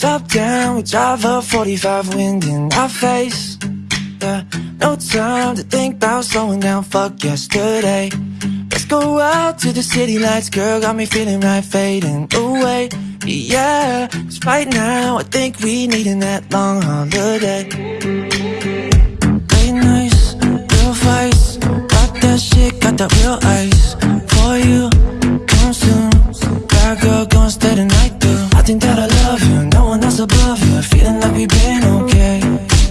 Top down, we drive a 45 wind in our face. Yeah, no time to think about slowing down, fuck yesterday. Let's go out to the city lights, girl, got me feeling right, fading away. Yeah, cause right now I think we needin' that long holiday. Late nights, real fights, got that shit, got that real ice For you, come soon, bad girl, gon' stay the night through I think that I above you Feeling like we've been okay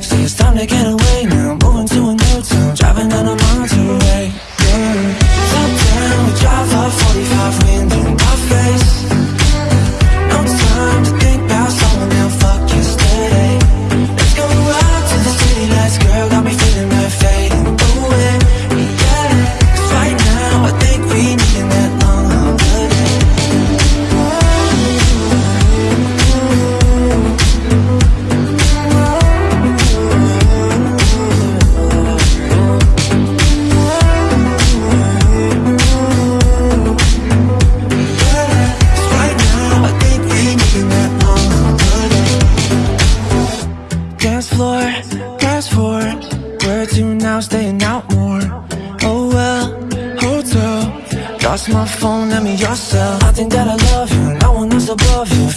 Say it's time to get away now Moving to a new town, driving down a Monterey yeah. Top down, we drive up 45 wind Dance floor, fast forward Where to now, staying out more. Oh well, hotel. Lost my phone, let me your cell I think that I love you, no one else above you